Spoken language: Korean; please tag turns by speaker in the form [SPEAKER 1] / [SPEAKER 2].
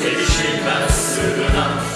[SPEAKER 1] 대신 가스나